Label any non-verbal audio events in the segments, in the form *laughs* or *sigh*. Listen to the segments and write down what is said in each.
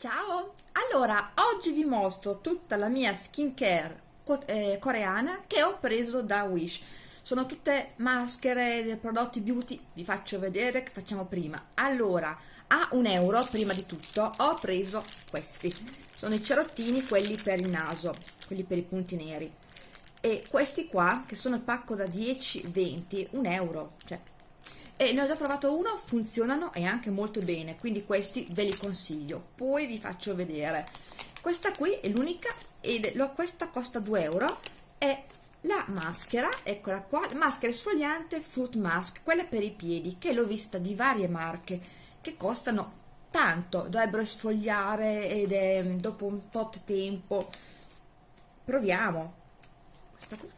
Ciao! Allora, oggi vi mostro tutta la mia skincare eh, coreana che ho preso da Wish. Sono tutte maschere, prodotti beauty, vi faccio vedere che facciamo prima. Allora, a un euro, prima di tutto, ho preso questi. Sono i cerottini, quelli per il naso, quelli per i punti neri. E questi qua, che sono il pacco da 10-20, un euro, cioè e ne ho già provato uno, funzionano e anche molto bene, quindi questi ve li consiglio. Poi vi faccio vedere. Questa qui è l'unica ed questa costa 2 euro, è la maschera, eccola qua, maschera esfoliante foot mask, quella per i piedi, che l'ho vista di varie marche, che costano tanto, dovrebbero esfoliare ed è dopo un tot tempo. Proviamo. Questa qui.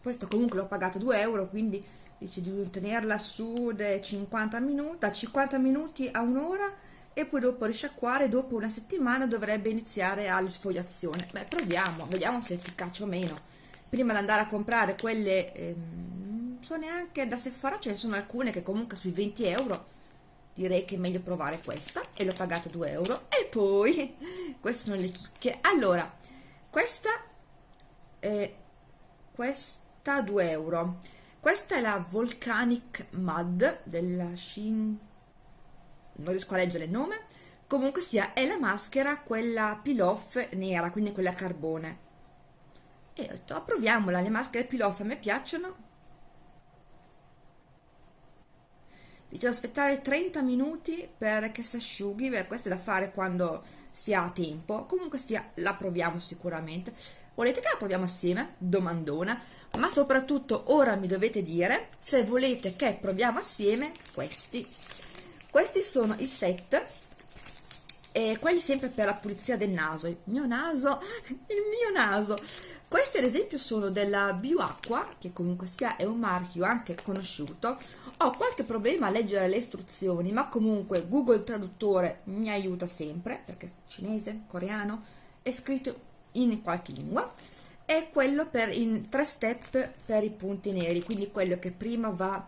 Questo comunque l'ho pagato 2 euro, quindi dice di tenerla su da 50 minuti, da 50 minuti a un'ora e poi dopo risciacquare, dopo una settimana dovrebbe iniziare all'esfoliazione. Beh, proviamo, vediamo se è efficace o meno. Prima di andare a comprare quelle, ehm, so neanche da Sephora, ce ne sono alcune che comunque sui 20 euro, direi che è meglio provare questa e l'ho pagata 2 euro. E poi, *laughs* queste sono le chicche. Allora, questa, eh, questa 2 euro questa è la Volcanic Mud della Shin non riesco a leggere il nome. Comunque sia è la maschera quella peel off nera quindi quella a carbone. E ho detto proviamola le maschere peel off a me piacciono. Dice aspettare 30 minuti perché si asciughi. Beh questo è da fare quando si ha tempo. Comunque sia la proviamo sicuramente Volete che la proviamo assieme? Domandona. Ma soprattutto ora mi dovete dire se volete che proviamo assieme questi. Questi sono i set e quelli sempre per la pulizia del naso. Il mio naso, *laughs* il mio naso. Questi ad esempio sono della Bioacqua, che comunque sia è un marchio anche conosciuto. Ho qualche problema a leggere le istruzioni, ma comunque Google Traduttore mi aiuta sempre, perché cinese, coreano, è scritto in qualche lingua è quello per in tre step per i punti neri quindi quello che prima va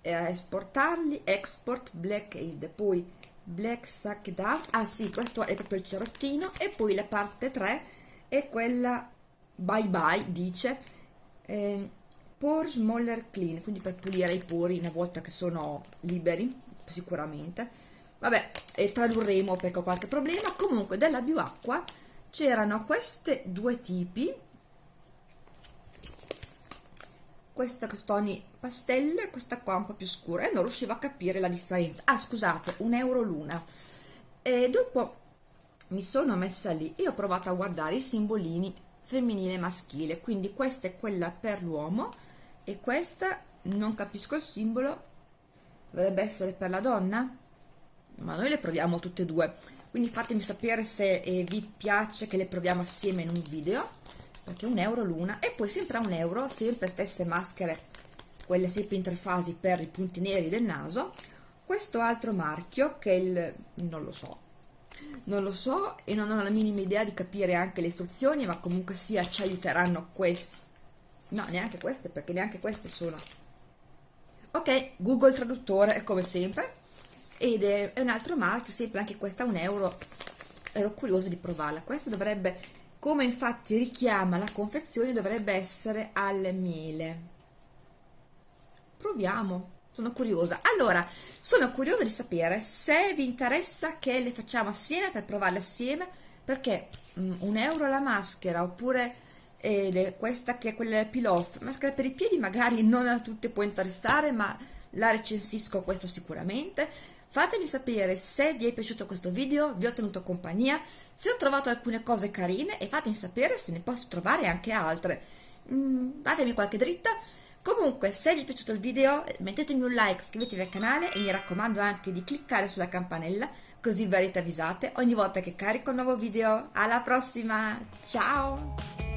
eh, a esportarli export black aid poi black sack dark ah sì questo è proprio il cerottino e poi la parte 3 è quella bye bye dice eh, pore smaller clean quindi per pulire i pori una volta che sono liberi sicuramente. Vabbè e tradurremo perché ho qualche problema. Comunque della bioacqua c'erano queste due tipi. Questa costoni pastello e questa qua un po' più scura e non riuscivo a capire la differenza. Ah scusate un euro l'una. E dopo mi sono messa lì e ho provato a guardare i simbolini femminile e maschile quindi questa è quella per l'uomo e questa non capisco il simbolo dovrebbe essere per la donna? Ma noi le proviamo tutte e due quindi fatemi sapere se eh, vi piace che le proviamo assieme in un video perché un euro l'una. E poi sempre a un euro sempre stesse maschere quelle sempre interfasi per i punti neri del naso questo altro marchio che il non lo so. Non lo so e non ho la minima idea di capire anche le istruzioni ma comunque sia ci aiuteranno queste no neanche queste perché neanche queste sono. Ok google traduttore come sempre ed è, un altro marchio sempre anche questa un euro. Ero curiosa di provarla. Questa dovrebbe come infatti richiama la confezione dovrebbe essere al miele. Proviamo. Sono curiosa. Allora sono curiosa di sapere se vi interessa che le facciamo assieme per provarle assieme perché um, un euro la maschera oppure eh, questa che è quella del peel off maschera per i piedi magari non a tutte può interessare ma la recensisco questo sicuramente Fatemi sapere se vi è piaciuto questo video, vi ho tenuto compagnia, se ho trovato alcune cose carine e fatemi sapere se ne posso trovare anche altre. Mm, datemi qualche dritta. Comunque, se vi è piaciuto il video, mettetemi un like, iscrivetevi al canale e mi raccomando anche di cliccare sulla campanella così verrete avvisate ogni volta che carico un nuovo video. Alla prossima, ciao!